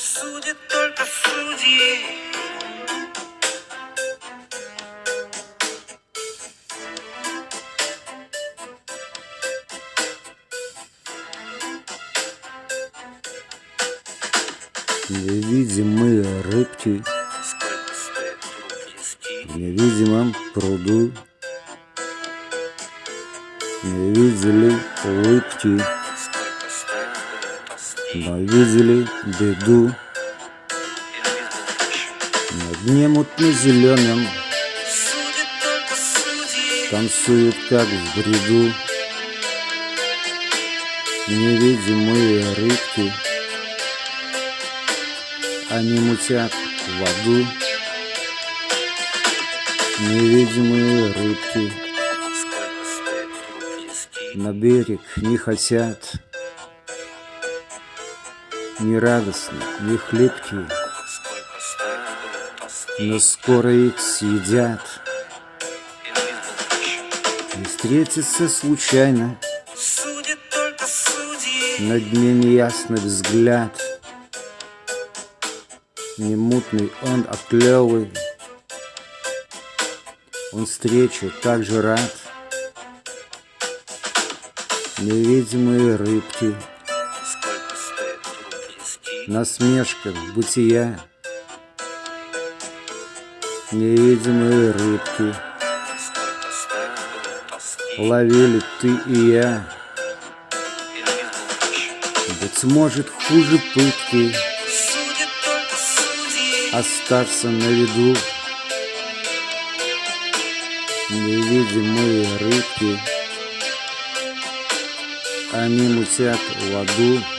Судят только судьи. Невидимые рыбки в невидимом пруду Не видели улыбки? Но видели беду? На дне судьи. танцуют как в бреду. Невидимые рыбки. Они мутят в аду. Невидимые рыбки. На берег не хотят Ни радостны, стоит тоски? Но скоро их съедят И встретится случайно. На дне неясный взгляд Не мутный он, а клевый Он встрече так же рад Невидимые рыбки Насмешка бытия Невидимые рыбки? Ловили ты и я Быть может хуже пытки. Остаться на виду Невидимые рыбки Они мутят в аду